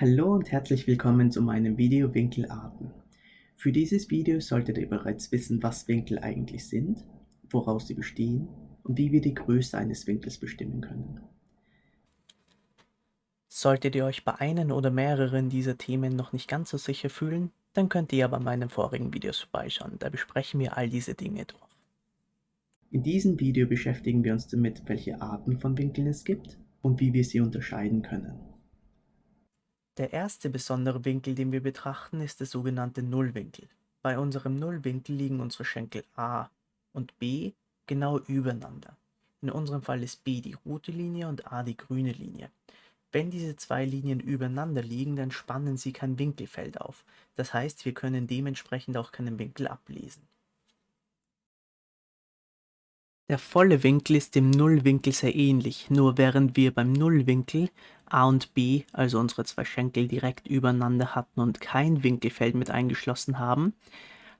Hallo und herzlich willkommen zu meinem Video Winkelarten. Für dieses Video solltet ihr bereits wissen, was Winkel eigentlich sind, woraus sie bestehen und wie wir die Größe eines Winkels bestimmen können. Solltet ihr euch bei einem oder mehreren dieser Themen noch nicht ganz so sicher fühlen, dann könnt ihr ja bei meinen vorigen Videos vorbeischauen, da besprechen wir all diese Dinge durch. In diesem Video beschäftigen wir uns damit, welche Arten von Winkeln es gibt und wie wir sie unterscheiden können. Der erste besondere Winkel, den wir betrachten, ist der sogenannte Nullwinkel. Bei unserem Nullwinkel liegen unsere Schenkel A und B genau übereinander. In unserem Fall ist B die rote Linie und A die grüne Linie. Wenn diese zwei Linien übereinander liegen, dann spannen sie kein Winkelfeld auf. Das heißt, wir können dementsprechend auch keinen Winkel ablesen. Der volle Winkel ist dem Nullwinkel sehr ähnlich, nur während wir beim Nullwinkel A und B, also unsere zwei Schenkel, direkt übereinander hatten und kein Winkelfeld mit eingeschlossen haben,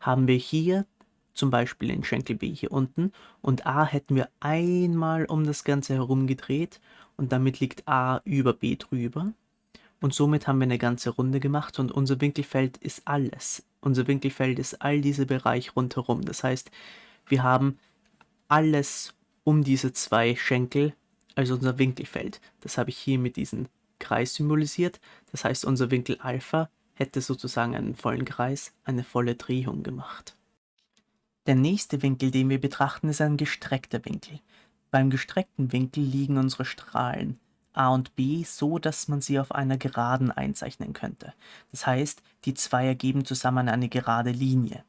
haben wir hier zum Beispiel den Schenkel B hier unten und A hätten wir einmal um das Ganze herum gedreht und damit liegt A über B drüber. Und somit haben wir eine ganze Runde gemacht und unser Winkelfeld ist alles. Unser Winkelfeld ist all dieser Bereich rundherum. Das heißt, wir haben alles um diese zwei Schenkel, also unser Winkelfeld. Das habe ich hier mit diesem Kreis symbolisiert. Das heißt, unser Winkel Alpha hätte sozusagen einen vollen Kreis, eine volle Drehung gemacht. Der nächste Winkel, den wir betrachten, ist ein gestreckter Winkel. Beim gestreckten Winkel liegen unsere Strahlen a und b so, dass man sie auf einer Geraden einzeichnen könnte. Das heißt, die zwei ergeben zusammen eine gerade Linie.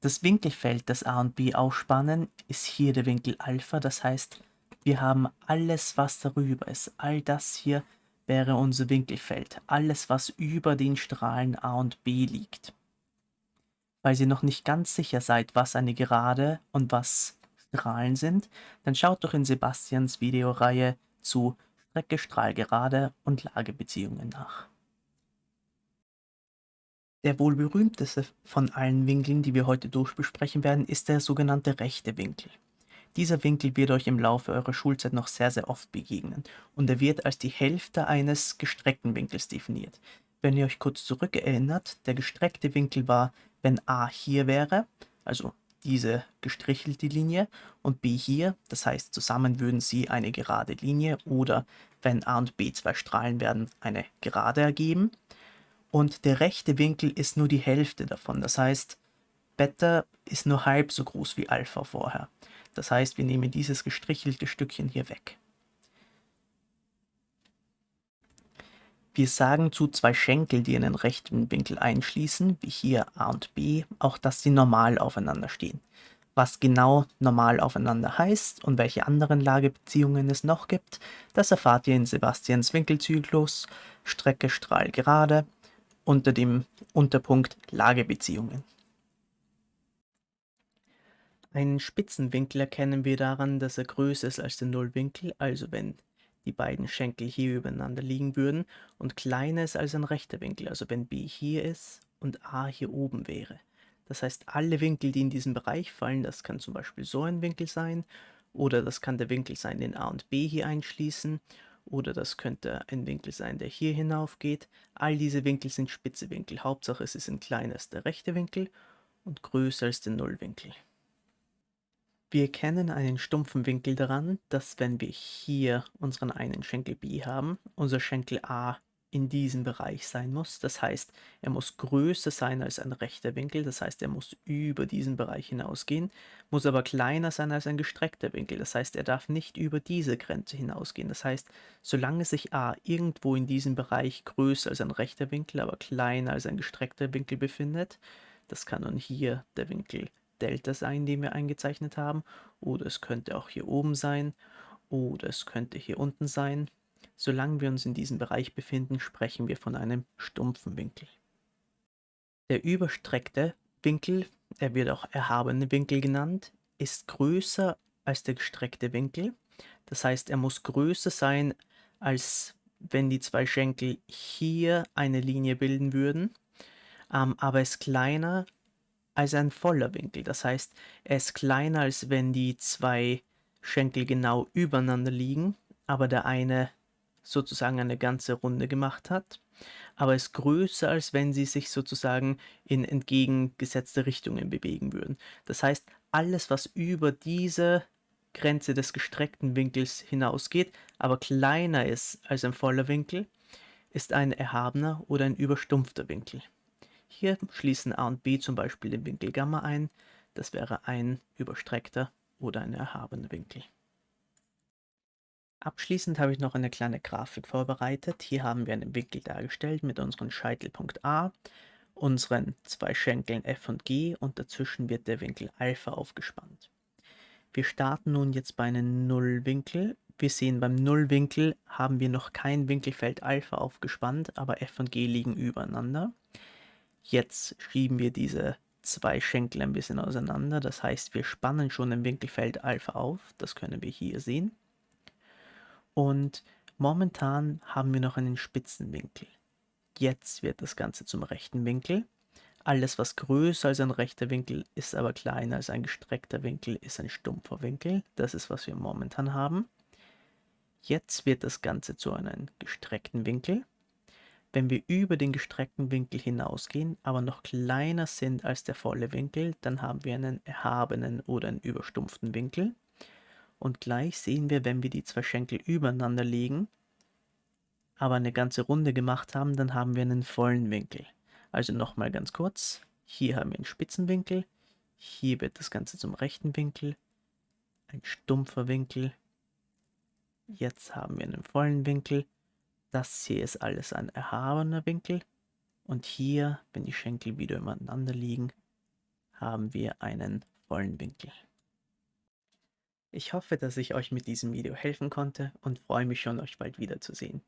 Das Winkelfeld, das A und B ausspannen, ist hier der Winkel Alpha, das heißt, wir haben alles, was darüber ist. All das hier wäre unser Winkelfeld, alles, was über den Strahlen A und B liegt. Weil ihr noch nicht ganz sicher seid, was eine Gerade und was Strahlen sind, dann schaut doch in Sebastians Videoreihe zu Strecke, Strahlgerade und Lagebeziehungen nach. Der wohl berühmteste von allen Winkeln, die wir heute durchbesprechen werden, ist der sogenannte rechte Winkel. Dieser Winkel wird euch im Laufe eurer Schulzeit noch sehr, sehr oft begegnen und er wird als die Hälfte eines gestreckten Winkels definiert. Wenn ihr euch kurz zurückerinnert, der gestreckte Winkel war, wenn A hier wäre, also diese gestrichelte Linie, und B hier, das heißt zusammen würden sie eine gerade Linie oder wenn A und B zwei Strahlen werden, eine Gerade ergeben und der rechte Winkel ist nur die Hälfte davon. Das heißt, Beta ist nur halb so groß wie Alpha vorher. Das heißt, wir nehmen dieses gestrichelte Stückchen hier weg. Wir sagen zu zwei Schenkel, die einen rechten Winkel einschließen, wie hier A und B, auch dass sie normal aufeinander stehen. Was genau normal aufeinander heißt und welche anderen Lagebeziehungen es noch gibt, das erfahrt ihr in Sebastians Winkelzyklus, Strecke Strahl gerade unter dem Unterpunkt Lagebeziehungen. Einen Spitzenwinkel erkennen wir daran, dass er größer ist als der Nullwinkel, also wenn die beiden Schenkel hier übereinander liegen würden, und kleiner ist als ein rechter Winkel, also wenn B hier ist und A hier oben wäre. Das heißt, alle Winkel, die in diesen Bereich fallen, das kann zum Beispiel so ein Winkel sein, oder das kann der Winkel sein, den A und B hier einschließen, oder das könnte ein Winkel sein, der hier hinauf geht. All diese Winkel sind spitze Winkel. Hauptsache es ist ein kleiner als der rechte Winkel und größer als der Nullwinkel. Wir kennen einen stumpfen Winkel daran, dass wenn wir hier unseren einen Schenkel B haben, unser Schenkel A in diesem Bereich sein muss. Das heißt, er muss größer sein als ein rechter Winkel, das heißt, er muss über diesen Bereich hinausgehen, muss aber kleiner sein als ein gestreckter Winkel, das heißt, er darf nicht über diese Grenze hinausgehen. Das heißt, solange sich A irgendwo in diesem Bereich größer als ein rechter Winkel, aber kleiner als ein gestreckter Winkel befindet, das kann nun hier der Winkel Delta sein, den wir eingezeichnet haben, oder es könnte auch hier oben sein, oder es könnte hier unten sein, Solange wir uns in diesem Bereich befinden, sprechen wir von einem stumpfen Winkel. Der überstreckte Winkel, er wird auch erhabene Winkel genannt, ist größer als der gestreckte Winkel. Das heißt, er muss größer sein, als wenn die zwei Schenkel hier eine Linie bilden würden, ähm, aber ist kleiner als ein voller Winkel. Das heißt, er ist kleiner, als wenn die zwei Schenkel genau übereinander liegen, aber der eine sozusagen eine ganze Runde gemacht hat, aber ist größer, als wenn sie sich sozusagen in entgegengesetzte Richtungen bewegen würden. Das heißt, alles, was über diese Grenze des gestreckten Winkels hinausgeht, aber kleiner ist als ein voller Winkel, ist ein erhabener oder ein überstumpfter Winkel. Hier schließen a und b zum Beispiel den Winkel Gamma ein, das wäre ein überstreckter oder ein erhabener Winkel. Abschließend habe ich noch eine kleine Grafik vorbereitet. Hier haben wir einen Winkel dargestellt mit unserem Scheitelpunkt A, unseren zwei Schenkeln F und G und dazwischen wird der Winkel Alpha aufgespannt. Wir starten nun jetzt bei einem Nullwinkel. Wir sehen, beim Nullwinkel haben wir noch kein Winkelfeld Alpha aufgespannt, aber F und G liegen übereinander. Jetzt schieben wir diese zwei Schenkel ein bisschen auseinander. Das heißt, wir spannen schon im Winkelfeld Alpha auf. Das können wir hier sehen. Und momentan haben wir noch einen spitzen Winkel. Jetzt wird das Ganze zum rechten Winkel. Alles, was größer als ein rechter Winkel ist, aber kleiner als ein gestreckter Winkel, ist ein stumpfer Winkel. Das ist, was wir momentan haben. Jetzt wird das Ganze zu einem gestreckten Winkel. Wenn wir über den gestreckten Winkel hinausgehen, aber noch kleiner sind als der volle Winkel, dann haben wir einen erhabenen oder einen überstumpften Winkel. Und gleich sehen wir, wenn wir die zwei Schenkel übereinander legen, aber eine ganze Runde gemacht haben, dann haben wir einen vollen Winkel. Also nochmal ganz kurz, hier haben wir einen spitzen Winkel, hier wird das Ganze zum rechten Winkel, ein stumpfer Winkel, jetzt haben wir einen vollen Winkel, das hier ist alles ein erhabener Winkel und hier, wenn die Schenkel wieder übereinander liegen, haben wir einen vollen Winkel. Ich hoffe, dass ich euch mit diesem Video helfen konnte und freue mich schon, euch bald wiederzusehen.